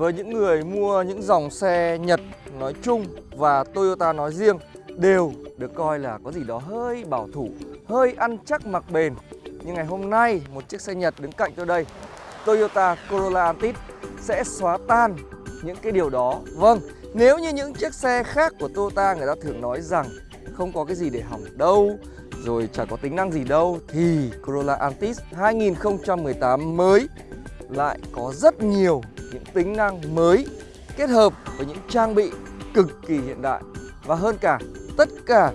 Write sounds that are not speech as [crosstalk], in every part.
với những người mua những dòng xe Nhật nói chung và Toyota nói riêng đều được coi là có gì đó hơi bảo thủ, hơi ăn chắc mặc bền. Nhưng ngày hôm nay một chiếc xe Nhật đứng cạnh tôi đây, Toyota Corolla Altis sẽ xóa tan những cái điều đó. Vâng, nếu như những chiếc xe khác của Toyota người ta thường nói rằng không có cái gì để hỏng đâu, rồi chả có tính năng gì đâu thì Corolla Altis 2018 mới lại có rất nhiều những tính năng mới kết hợp với những trang bị cực kỳ hiện đại và hơn cả tất cả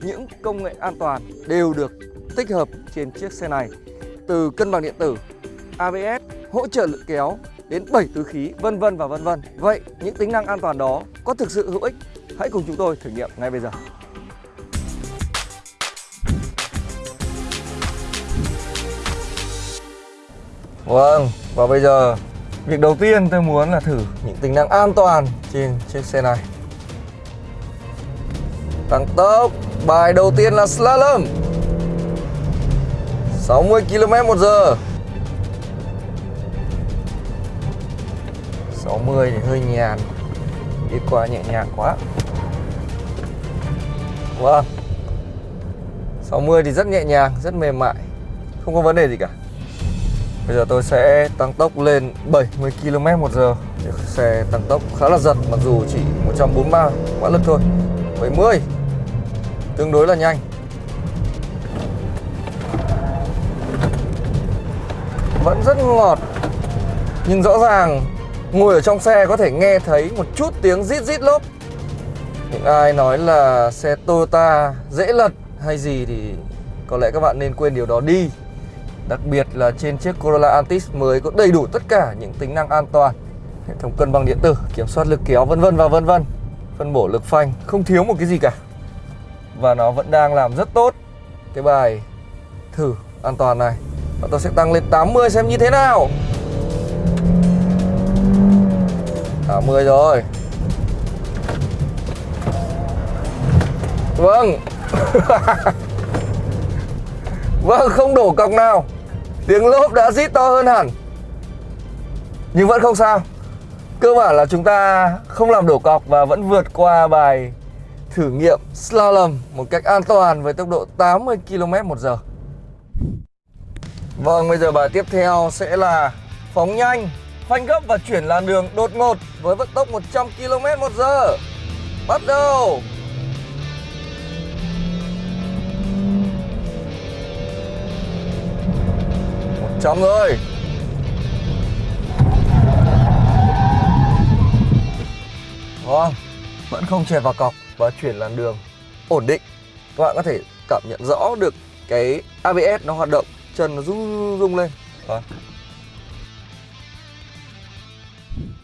những công nghệ an toàn đều được tích hợp trên chiếc xe này từ cân bằng điện tử, ABS, hỗ trợ lực kéo đến 7 túi khí vân vân và vân vân. Vậy những tính năng an toàn đó có thực sự hữu ích? Hãy cùng chúng tôi thử nghiệm ngay bây giờ. Vâng, và bây giờ việc đầu tiên tôi muốn là thử những tính năng an toàn trên chiếc xe này. Tăng tốc Bài đầu tiên là slalom. 60 km một giờ. 60 thì hơi nhàn Đi qua nhẹ nhàng quá. Vâng. 60 thì rất nhẹ nhàng, rất mềm mại Không có vấn đề gì cả. Bây giờ tôi sẽ tăng tốc lên 70 km một giờ. Xe tăng tốc khá là giật, mặc dù chỉ 143 mã lực thôi. 70 Tương đối là nhanh. Vẫn rất ngọt, Nhưng rõ ràng ngồi ở trong xe có thể nghe thấy một chút tiếng rít rít lốp. Những ai nói là xe Toyota dễ lật hay gì thì có lẽ các bạn nên quên điều đó đi. Đặc biệt là trên chiếc Corolla Altis mới có đầy đủ tất cả những tính năng an toàn Hệ thống cân bằng điện tử, kiểm soát lực kéo vân vân và vân vân. Phân bổ lực phanh, không thiếu một cái gì cả. Và nó vẫn đang làm rất tốt. Cái bài thử an toàn này Và tôi sẽ tăng lên 80 xem như thế nào. 80 rồi. Vâng. [laughs] Vâng không đổ cọc nào. Tiếng lốp đã rít to hơn hẳn. Nhưng vẫn không sao. Cơ bản là chúng ta không làm đổ cọc Và vẫn vượt qua bài thử nghiệm slalom Một cách an toàn với tốc độ 80 km một giờ. Vâng bây giờ bài tiếp theo sẽ là phóng nhanh, Phanh gấp và chuyển làn đường đột ngột với vận tốc 100 km một giờ. Bắt đầu! Chóng người, Vâng Vẫn không chèn vào cọc Và chuyển làn đường ổn định. Các bạn có thể cảm nhận rõ được Cái ABS nó hoạt động Chân nó rung rung lên. Vâng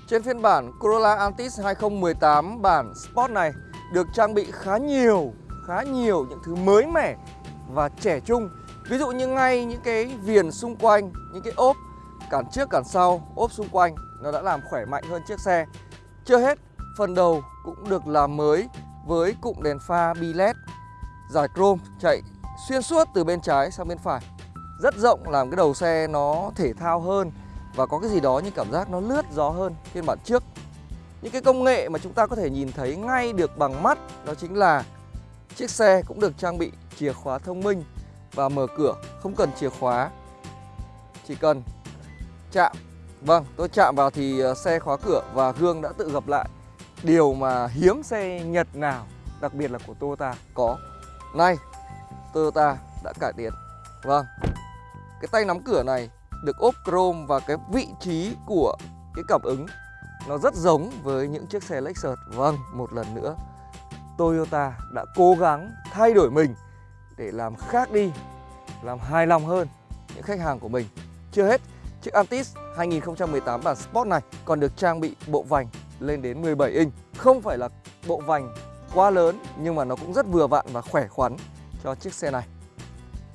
Trên phiên bản Corolla Altis 2018 bản Sport này được trang bị khá nhiều, khá nhiều những thứ mới mẻ và trẻ trung. Ví dụ như ngay những cái viền xung quanh, những cái ốp cản trước cản sau, ốp xung quanh nó đã làm khỏe mạnh hơn chiếc xe. Chưa hết, phần đầu cũng được làm mới với cụm đèn pha bi led giải chrome chạy xuyên suốt từ bên trái sang bên phải. Rất rộng làm cái đầu xe nó thể thao hơn và có cái gì đó như cảm giác nó lướt gió hơn phiên bản trước. Những cái công nghệ mà chúng ta có thể nhìn thấy ngay được bằng mắt đó chính là chiếc xe cũng được trang bị chìa khóa thông minh và mở cửa, không cần chìa khóa. Chỉ cần chạm. Vâng tôi chạm vào thì ờ, xe khóa cửa và gương đã tự gập lại. Điều mà hiếm xe Nhật nào, đặc biệt là của Toyota, có. Nay Toyota đã cải tiến. Vâng cái tay nắm cửa này được ốp chrome và cái vị trí của cái cảm ứng. Nó rất giống với những chiếc xe Lexus. Vâng một lần nữa, Toyota đã cố gắng thay đổi mình để làm khác đi, làm hài lòng hơn những khách hàng của mình. Chưa hết, chiếc Altis 2018 bản Sport này còn được trang bị bộ vành lên đến 17 inch. Không phải là bộ vành quá lớn nhưng mà nó cũng rất vừa vặn và khỏe khoắn cho chiếc xe này.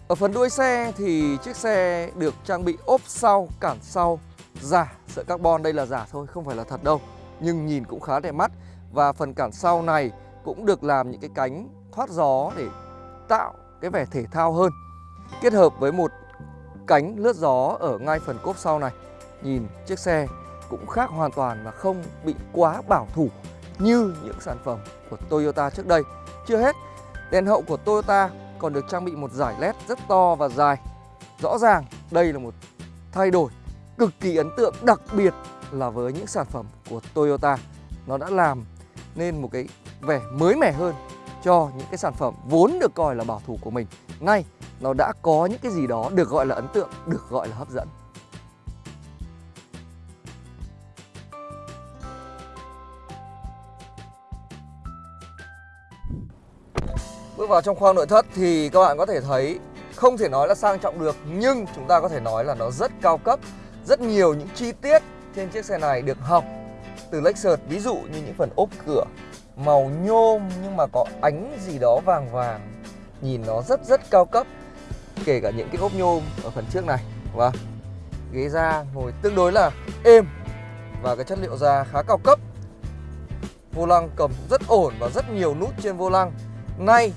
Ở phần đuôi xe thì chiếc xe được trang bị ốp sau, cản sau giả, sợi carbon đây là giả thôi, không phải là thật đâu. Nhưng nhìn cũng khá đẹp mắt và phần cản sau này cũng được làm những cái cánh thoát gió để tạo cái vẻ thể thao hơn Kết hợp với một cánh lướt gió ở ngay phần cốp sau này Nhìn chiếc xe cũng khác hoàn toàn và không bị quá bảo thủ như những sản phẩm của Toyota trước đây. Chưa hết, đèn hậu của Toyota còn được trang bị một giải led rất to và dài. Rõ ràng đây là một thay đổi cực kỳ ấn tượng đặc biệt là với những sản phẩm của Toyota. Nó đã làm nên một cái vẻ mới mẻ hơn cho những cái sản phẩm vốn được coi là bảo thủ của mình. Nay nó đã có những cái gì đó được gọi là ấn tượng, được gọi là hấp dẫn. Bước vào trong khoang nội thất thì các bạn có thể thấy không thể nói là sang trọng được nhưng chúng ta có thể nói là nó rất cao cấp. Rất nhiều những chi tiết trên chiếc xe này được học từ Lexus ví dụ như những phần ốp cửa màu nhôm nhưng mà có ánh gì đó vàng vàng. Nhìn nó rất rất cao cấp. Kể cả những cái ốp nhôm ở phần trước này và ghế da ngồi tương đối là êm và cái chất liệu da khá cao cấp. Vô lăng cầm rất ổn và rất nhiều nút trên vô lăng. Nay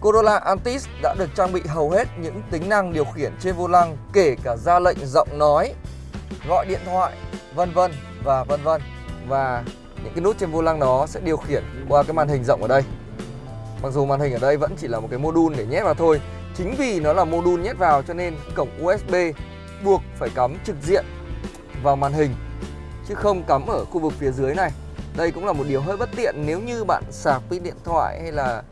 Corolla Altis đã được trang bị hầu hết những tính năng điều khiển trên vô lăng kể cả ra lệnh giọng nói, gọi điện thoại, vân vân và vân vân. Và những cái nút trên vô lăng đó sẽ điều khiển qua cái màn hình rộng ở đây. Mặc dù màn hình ở đây vẫn chỉ là một cái module để nhét vào thôi. Chính vì nó là module nhét vào cho nên cổng USB buộc phải cắm trực diện vào màn hình, chứ không cắm ở khu vực phía dưới này. Đây cũng là một điều hơi bất tiện nếu như bạn sạc pin điện thoại hay là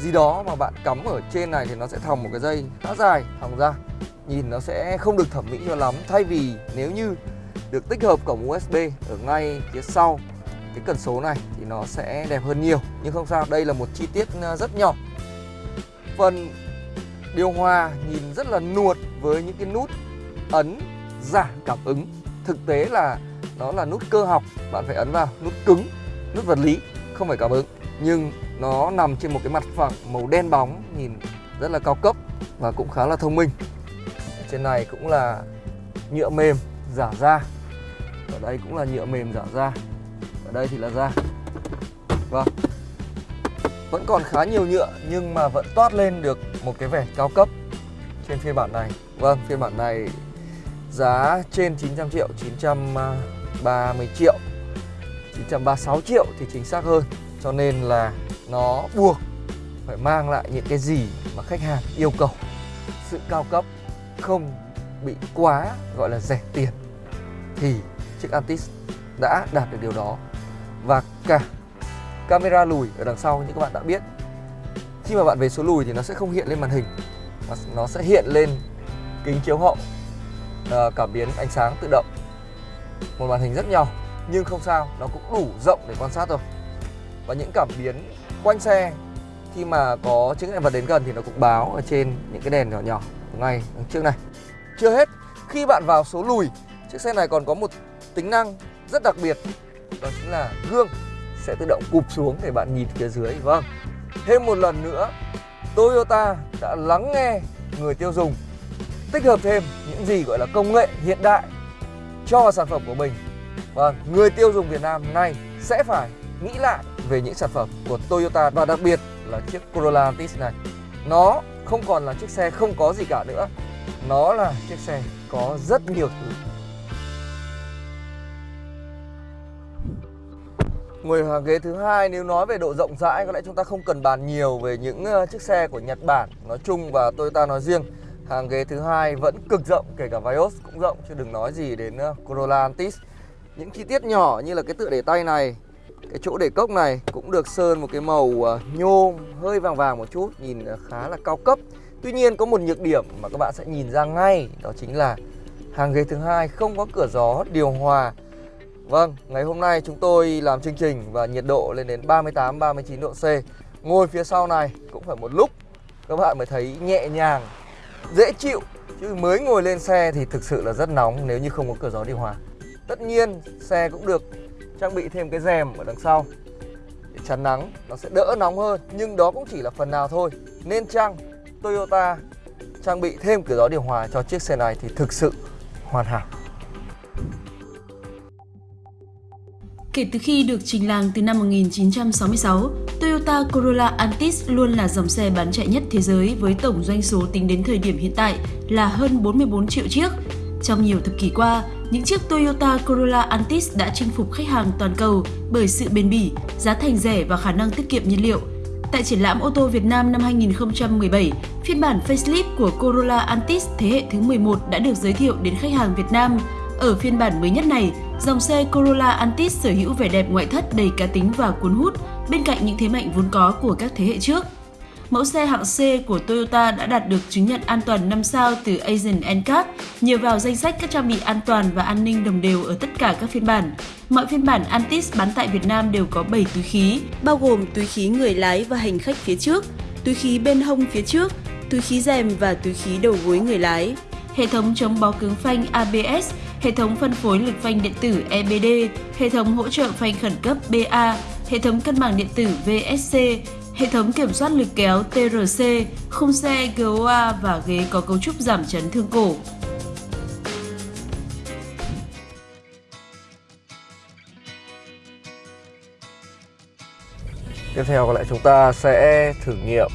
gì đó mà bạn cắm ở trên này thì nó sẽ thòng một cái dây khá dài, thòng ra nhìn nó sẽ không được thẩm mỹ cho lắm, thay vì nếu như được tích hợp cổng USB ở ngay phía sau cái cần số này thì nó sẽ đẹp hơn nhiều. Nhưng không sao, đây là một chi tiết ờ, rất nhỏ. Phần điều hòa nhìn rất là nuột với những cái nút ấn giảm cảm ứng. Thực tế là nó là nút cơ học, bạn phải ấn vào nút cứng, nút vật lý, không phải cảm ứng. Nhưng nó nằm trên một cái mặt phẳng màu đen bóng, nhìn rất là cao cấp và cũng khá là thông minh. Trên này cũng là nhựa mềm giả da. Ở đây cũng là nhựa mềm giả da đây thì là da vâng. Vẫn còn khá nhiều nhựa, nhưng mà vẫn toát lên được một cái vẻ cao cấp trên phiên bản này. Vâng phiên bản này giá trên 900 triệu 930 triệu 936 triệu thì chính xác hơn. Cho nên là nó buộc phải mang lại những cái gì mà khách hàng yêu cầu. Sự cao cấp không bị quá gọi là rẻ tiền thì chiếc Antis đã đạt được điều đó và cả camera lùi ở đằng sau như các bạn đã biết. Khi mà bạn về số lùi thì nó sẽ không hiện lên màn hình mà nó sẽ hiện lên kính chiếu hậu à, cảm biến ánh sáng tự động. Một màn hình rất nhỏ nhưng không sao nó cũng đủ rộng để quan sát rồi và những cảm biến quanh xe khi mà có chứng ngại vật đến gần thì nó cũng báo ở trên những cái đèn nhỏ nhỏ ngay trước này. Chưa hết khi bạn vào số lùi chiếc xe này còn có một tính năng rất đặc biệt đó chính là gương sẽ tự động cụp xuống để bạn nhìn phía dưới vâng thêm một lần nữa, Toyota đã lắng nghe người tiêu dùng, tích hợp thêm những gì gọi là công nghệ hiện đại cho sản phẩm của mình vâng người tiêu dùng Việt Nam nay sẽ phải nghĩ lại về những sản phẩm của Toyota và đặc biệt là chiếc Corolla Altis này. Nó không còn là chiếc xe không có gì cả nữa. Nó là chiếc xe có rất nhiều thứ. Ngồi hàng ghế thứ hai, nếu nói về độ rộng rãi, có lẽ chúng ta không cần bàn nhiều về những ờ, chiếc xe của Nhật Bản nói chung và Toyota nói riêng. Hàng ghế thứ hai vẫn cực rộng, kể cả Vios cũng rộng, chứ đừng nói gì đến ờ, Corolla Altis. Những chi tiết nhỏ như là cái tựa để tay này, cái chỗ để cốc này cũng được sơn một cái màu ờ, nhôm, hơi vàng vàng một chút, Nhìn khá là cao cấp Tuy nhiên có một nhược điểm mà các bạn sẽ nhìn ra ngay, Đó chính là hàng ghế thứ hai không có cửa gió điều hòa Vâng, ngày hôm nay chúng tôi làm chương trình và nhiệt độ lên đến 38-39 độ C. Ngồi phía sau này cũng phải một lúc các bạn mới thấy nhẹ nhàng, dễ chịu. Chứ mới ngồi lên xe thì thực sự là rất nóng nếu như không có cửa gió điều hòa. Tất nhiên xe cũng được trang bị thêm cái rèm ở đằng sau. Để chắn nắng nó sẽ đỡ nóng hơn. Nhưng đó cũng chỉ là phần nào thôi. Nên chăng Toyota trang bị thêm cửa gió điều hòa cho chiếc xe này thì thực sự hoàn hảo. Kể từ khi được trình làng từ năm 1966, Toyota Corolla Altis luôn là dòng xe bán chạy nhất thế giới với tổng doanh số tính đến thời điểm hiện tại là hơn 44 triệu chiếc Trong nhiều thập kỷ qua, những chiếc Toyota Corolla Altis đã chinh phục khách hàng toàn cầu bởi sự bền bỉ, giá thành rẻ và khả năng tiết kiệm nhiên liệu. Tại triển lãm ô tô Việt Nam năm 2017, phiên bản facelift của Corolla Altis thế hệ thứ 11 đã được giới thiệu đến khách hàng Việt Nam. Ở phiên bản mới nhất này, dòng xe Corolla Altis sở hữu vẻ đẹp ngoại thất đầy cá tính và cuốn hút bên cạnh những thế mạnh vốn có của các thế hệ trước. Mẫu xe hạng C của Toyota đã đạt được chứng nhận an toàn 5 sao từ Asian NCAP, nhờ vào danh sách các trang bị an toàn và an ninh đồng đều ở tất cả các phiên bản. Mọi phiên bản Antis bán tại Việt Nam đều có 7 túi khí, bao gồm túi khí người lái và hành khách phía trước, túi khí bên hông phía trước, túi khí rèm và túi khí đầu gối người lái. Hệ thống chống bó cứng phanh ABS, hệ thống phân phối lực phanh điện tử EBD, hệ thống hỗ trợ phanh khẩn cấp BA, hệ thống cân bằng điện tử VSC, hệ thống kiểm soát lực kéo TRC, khung xe GOA và ghế có cấu trúc giảm chấn thương cổ. Tiếp theo có lẽ chúng ta sẽ thử nghiệm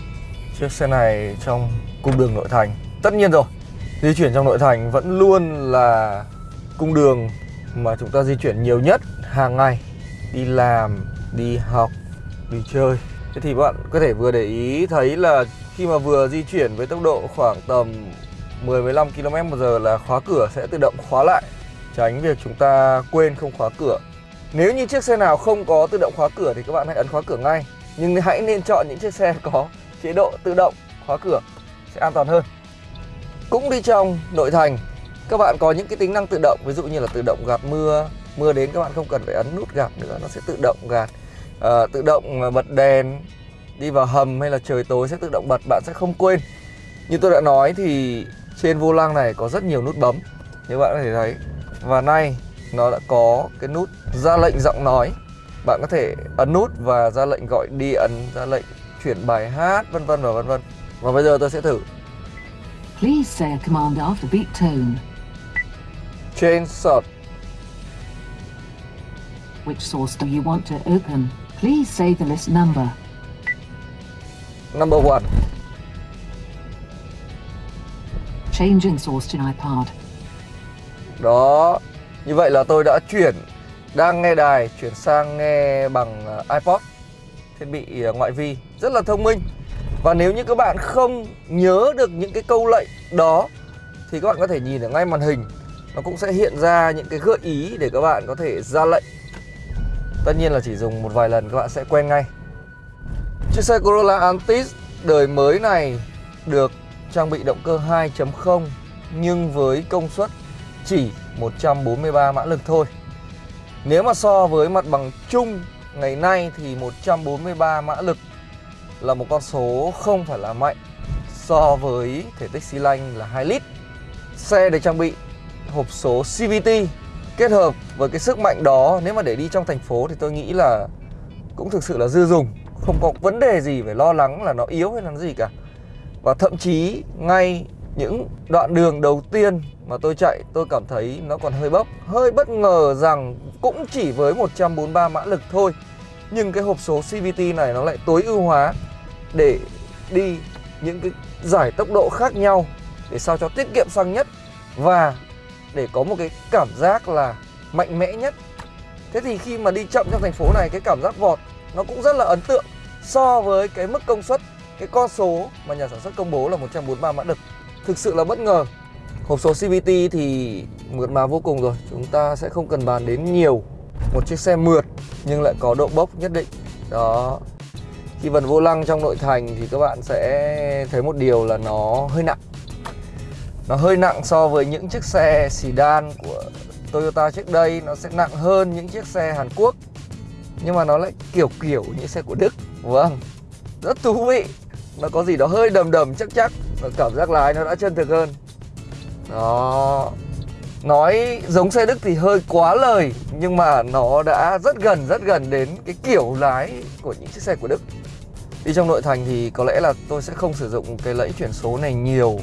chiếc xe này trong cung đường nội thành. Tất nhiên rồi, di chuyển trong nội thành vẫn luôn là cung đường mà chúng ta di chuyển nhiều nhất hàng ngày. Đi làm, đi học, đi chơi. Thế thì bạn có thể vừa để ý thấy là khi mà vừa di chuyển với tốc độ khoảng tầm 10-15 km h là khóa cửa sẽ tự động khóa lại Tránh việc chúng ta quên không khóa cửa Nếu như chiếc xe nào không có tự động khóa cửa thì các bạn hãy ấn khóa cửa ngay Nhưng hãy nên chọn những chiếc xe có chế độ tự động khóa cửa sẽ an toàn hơn Cũng đi trong nội thành các bạn có những cái tính năng tự động ví dụ như là tự động gạt mưa. Mưa đến các bạn không cần phải ấn nút gạt nữa nó sẽ tự động gạt. À, tự động ờ, bật đèn đi vào hầm hay là trời tối sẽ tự động bật bạn sẽ không quên. Như tôi đã nói thì trên vô lăng này có rất nhiều nút bấm như bạn có thể thấy. Và nay nó đã có cái nút ra lệnh giọng nói. Bạn có thể ấn nút và ra lệnh gọi điện ra lệnh chuyển bài hát vân vân và vân vân. Và bây giờ tôi sẽ thử. Please say a command after beat tone change sort Which source do you want to open? Please say the list number. number one Changing source to iPod. Đó, như vậy là tôi đã chuyển đang nghe đài chuyển sang nghe bằng ờ, iPod thiết bị ờ, ngoại vi rất là thông minh. Và nếu như các bạn không nhớ được những cái câu lệnh đó thì các bạn có thể nhìn ở ngay màn hình nó cũng sẽ hiện ra những cái gợi ý để các bạn có thể ra lệnh. Tất nhiên là chỉ dùng một vài lần các bạn sẽ quen ngay. Chiếc xe Corolla Altis đời mới này được trang bị động cơ 2.0 nhưng với công suất chỉ 143 mã lực thôi. Nếu mà so với mặt bằng chung ngày nay thì 143 mã lực là một con số không phải là mạnh so với thể tích xi lanh là 2 lít. Xe được trang bị hộp số CVT kết hợp với cái sức mạnh đó, nếu mà để đi trong thành phố thì tôi nghĩ là cũng thực sự là dư dùng. Không có vấn đề gì phải lo lắng là nó yếu hay là gì cả. Và thậm chí ngay những đoạn đường đầu tiên mà tôi chạy, tôi cảm thấy nó còn hơi bốc. Hơi bất ngờ rằng cũng chỉ với 143 mã lực thôi, nhưng cái hộp số CVT này nó lại tối ưu hóa để đi những cái giải tốc độ khác nhau để sao cho tiết kiệm xăng nhất. Và để có một cái cảm giác là mạnh mẽ nhất. Thế thì khi mà đi chậm trong thành phố này, cái cảm giác vọt nó cũng rất là ấn tượng so với cái mức công suất, cái con số mà nhà sản xuất công bố là 143 mã lực thực sự là bất ngờ. Hộp số CVT thì mượt mà vô cùng rồi. Chúng ta sẽ không cần bàn đến nhiều. Một chiếc xe mượt nhưng lại có độ bốc nhất định. Đó. Khi vần vô lăng trong nội thành thì các bạn sẽ thấy một điều là nó hơi nặng nó hơi nặng so với những chiếc xe sedan của Toyota trước đây. Nó sẽ nặng hơn những chiếc xe Hàn Quốc. Nhưng mà nó lại kiểu kiểu như xe của Đức vâng rất thú vị. Nó có gì đó hơi đầm đầm chắc chắc. Và cảm giác lái nó đã chân thực hơn. Đó. Nói giống xe Đức thì hơi quá lời, nhưng mà nó đã rất gần rất gần đến cái kiểu lái của những chiếc xe của Đức. Đi trong nội thành thì có lẽ là tôi sẽ không sử dụng cái lẫy chuyển số này nhiều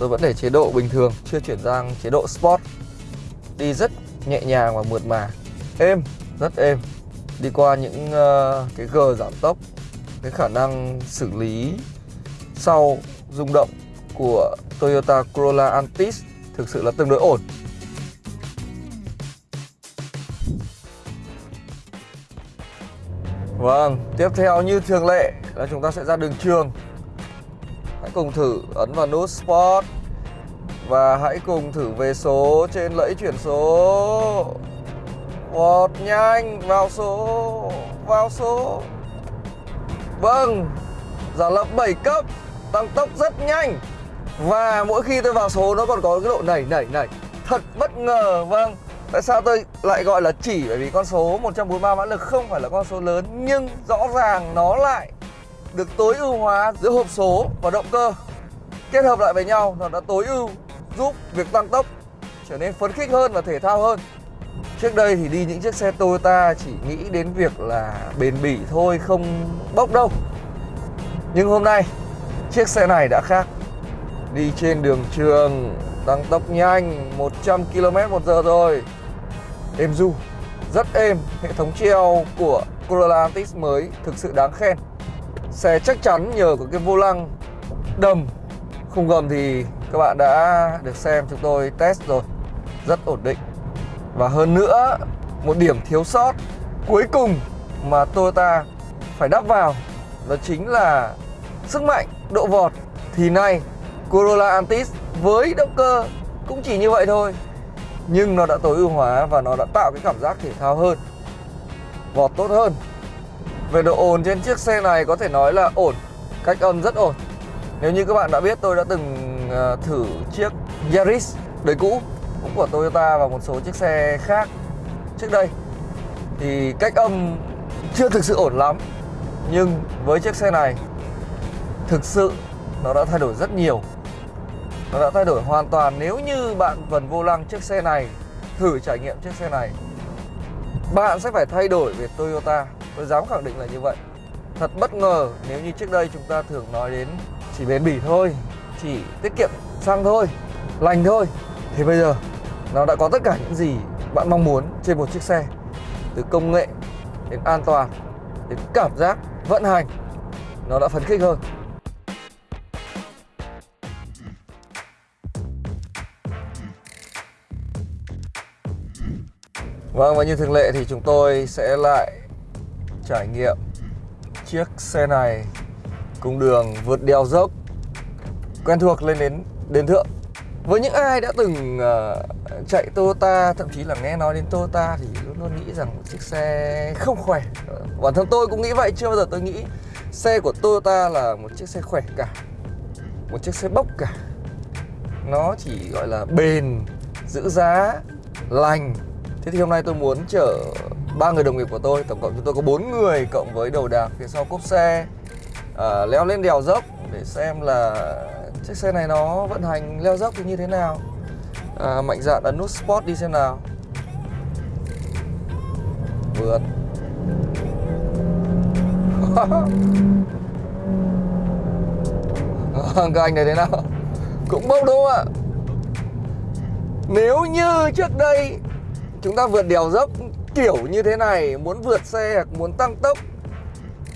tôi vẫn để chế độ bình thường chưa chuyển sang chế độ sport. Đi rất nhẹ nhàng và mượt mà. Êm rất êm. Đi qua những uh, cái gờ giảm tốc cái khả năng xử lý sau rung động của Toyota Corolla Altis thực sự là tương đối ổn. Vâng, tiếp theo như thường lệ là chúng ta sẽ ra đường trường. Hãy cùng thử ấn vào nút Sport. Và hãy cùng thử về số trên lẫy chuyển số. Vọt nhanh, vào số, vào số. Vâng, giả lập 7 cấp, tăng tốc rất nhanh. Và mỗi khi tôi vào số nó còn có cái độ nảy nảy nảy. Thật bất ngờ, vâng. Tại sao tôi lại gọi là chỉ? Bởi vì con số 143 mã lực không phải là con số lớn Nhưng rõ ràng nó lại được tối ưu hóa giữa hộp số và động cơ. Kết hợp lại với nhau nó đã tối ưu giúp việc tăng tốc, trở nên phấn khích hơn và thể thao hơn. Trước đây thì đi những chiếc xe Toyota chỉ nghĩ đến việc là bền bỉ thôi, không bốc đâu. Nhưng hôm nay, chiếc xe này đã khác. Đi trên đường trường, tăng tốc nhanh 100 km một giờ rồi. Êm du, rất êm, hệ thống treo của Corolla Altis mới thực sự đáng khen xe chắc chắn nhờ có cái vô lăng đầm. Khung gầm thì các bạn đã được xem, chúng tôi test rồi. Rất ổn định. Và hơn nữa, một điểm thiếu sót cuối cùng mà Toyota phải đắp vào, đó chính là sức mạnh, độ vọt. Thì nay, Corolla Altis với động cơ cũng chỉ như vậy thôi, nhưng nó đã tối ưu hóa và nó đã tạo cái cảm giác thể thao hơn, vọt tốt hơn về độ ồn trên chiếc xe này có thể nói là ổn, cách âm rất ổn. Nếu như các bạn đã biết, tôi đã từng ờ, thử chiếc Yaris đời cũ, cũng của Toyota và một số chiếc xe khác trước đây. Thì cách âm chưa thực sự ổn lắm, nhưng với chiếc xe này, thực sự nó đã thay đổi rất nhiều. Nó đã thay đổi hoàn toàn nếu như bạn vần vô lăng chiếc xe này, thử trải nghiệm chiếc xe này. Bạn sẽ phải thay đổi về Toyota tôi dám khẳng định là như vậy. Thật bất ngờ nếu như trước đây chúng ta thường nói đến chỉ bền bỉ thôi, chỉ tiết kiệm xăng thôi, lành thôi, thì bây giờ nó đã có tất cả những gì bạn mong muốn trên một chiếc xe. Từ công nghệ, đến an toàn, đến cảm giác vận hành, nó đã phấn khích hơn. Vâng và như thường lệ thì chúng tôi sẽ lại trải nghiệm chiếc xe này cùng đường vượt đèo dốc quen thuộc lên đến đền thượng. Với những ai đã từng uh, chạy Toyota thậm chí là nghe nói đến Toyota thì luôn luôn nghĩ rằng một chiếc xe không khỏe. Bản thân tôi cũng nghĩ vậy chưa bao giờ tôi nghĩ xe của Toyota là một chiếc xe khỏe cả một chiếc xe bốc cả. Nó chỉ gọi là bền giữ giá lành. Thế thì hôm nay tôi muốn chở ba người đồng nghiệp của tôi Tổng cộng chúng tôi có bốn người cộng với đầu đạc phía sau cốp xe. À, Leo lên đèo dốc để xem là chiếc xe này nó vận hành leo dốc thì như thế nào. À, Mạnh dạn ấn nút Sport đi xem nào. Vượt. [laughs] Các anh này thế nào? Cũng bốc đúng không ạ? Nếu như trước đây chúng ta vượt đèo dốc kiểu như thế này, muốn vượt xe hoặc muốn tăng tốc.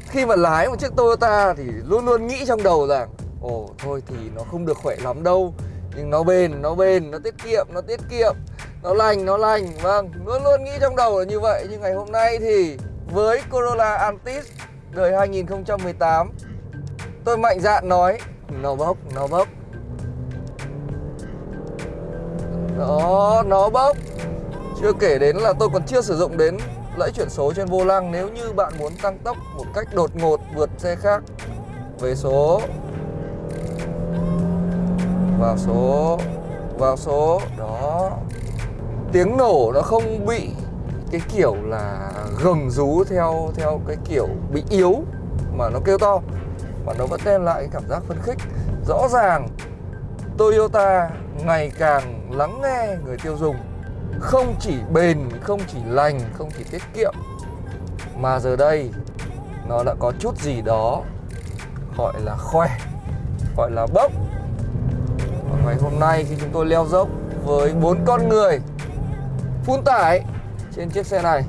Khi mà lái một chiếc Toyota thì luôn luôn nghĩ trong đầu rằng ồ, thôi thì nó không được khỏe lắm đâu. Nhưng nó bền nó bền, nó tiết kiệm, nó tiết kiệm. Nó lành nó lành. Vâng luôn luôn nghĩ trong đầu là như vậy. Nhưng ngày hôm nay thì với Corolla Altis đời 2018 tôi mạnh dạn nói, nó bốc nó bốc. Đó, nó bốc chưa kể đến là tôi còn chưa sử dụng đến lẫy chuyển số trên vô lăng, Nếu như bạn muốn tăng tốc một cách đột ngột vượt xe khác, Về số, Vào số Vào số, Đó. Tiếng nổ nó không bị cái kiểu là gầm rú theo theo cái kiểu bị yếu, mà nó kêu to, mà nó vẫn đem lại cái cảm giác phấn khích. Rõ ràng Toyota ngày càng lắng nghe người tiêu dùng không chỉ bền, không chỉ lành, không chỉ tiết kiệm Mà giờ đây nó đã có chút gì đó gọi là khỏe, gọi là bốc. Và ngày hôm nay khi chúng tôi leo dốc với bốn con người phun tải trên chiếc xe này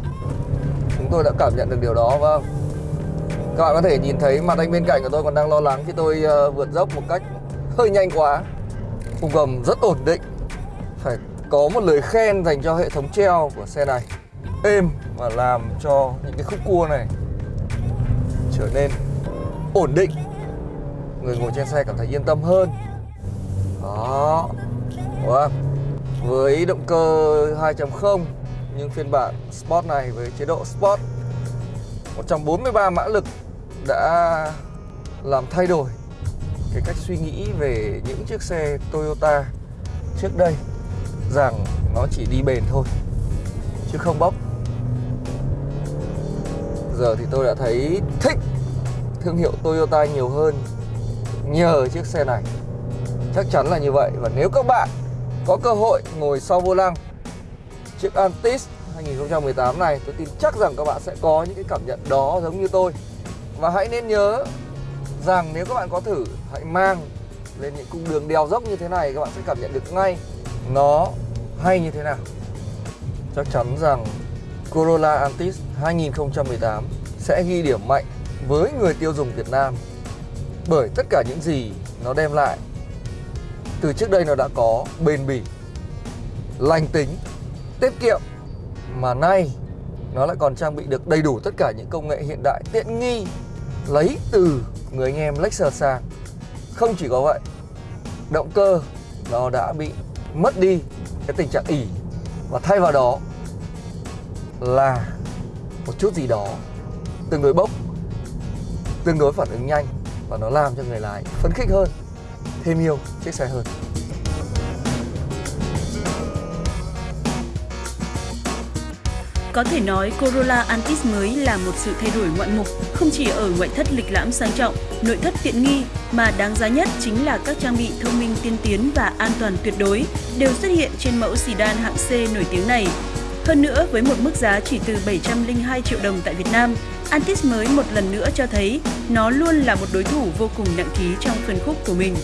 Chúng tôi đã cảm nhận được điều đó vâng. Các bạn có thể nhìn thấy mặt anh bên cạnh của tôi còn đang lo lắng khi tôi uh, vượt dốc một cách hơi nhanh quá Khung gầm rất ổn định phải có một lời khen dành cho hệ thống treo của xe này. Êm và làm cho những cái khúc cua này trở nên ổn định. Người ngồi trên xe cảm thấy yên tâm hơn. Đó. Wow. với động cơ 2.0 nhưng phiên bản Sport này với chế độ Sport 143 mã lực đã làm thay đổi cái cách suy nghĩ về những chiếc xe Toyota trước đây rằng nó chỉ đi bền thôi, chứ không bốc. Giờ thì tôi đã thấy thích thương hiệu Toyota nhiều hơn nhờ chiếc xe này. Chắc chắn là như vậy, và nếu các bạn có cơ hội ngồi sau vô lăng chiếc Antis 2018 này, tôi tin chắc rằng các bạn sẽ có những cái cảm nhận đó giống như tôi. Và hãy nên nhớ rằng nếu các bạn có thử, hãy mang lên những cung đường đèo dốc như thế này, các bạn sẽ cảm nhận được ngay nó hay như thế nào? Chắc chắn rằng Corolla Altis 2018 sẽ ghi điểm mạnh với người tiêu dùng Việt Nam. Bởi tất cả những gì nó đem lại, từ trước đây nó đã có bền bỉ, lành tính, tiết kiệm, mà nay nó lại còn trang bị được đầy đủ tất cả những công nghệ hiện đại tiện nghi lấy từ người anh em Lexus sang. Không chỉ có vậy, động cơ nó đã bị mất đi cái tình trạng ỉ và thay vào đó là một chút gì đó tương đối bốc, tương đối phản ứng nhanh và nó làm cho người lái phấn khích hơn, thêm yêu chiếc xe hơn. Có thể nói Corolla Altis mới là một sự thay đổi ngoạn mục, không chỉ ở ngoại thất lịch lãm sang trọng, nội thất tiện nghi, mà đáng giá nhất chính là các trang bị thông minh tiên tiến và an toàn tuyệt đối đều xuất hiện trên mẫu sedan hạng C nổi tiếng này. Hơn nữa, với một mức giá chỉ từ 702 triệu đồng tại Việt Nam, Altis mới một lần nữa cho thấy nó luôn là một đối thủ vô cùng nặng ký trong phân khúc của mình.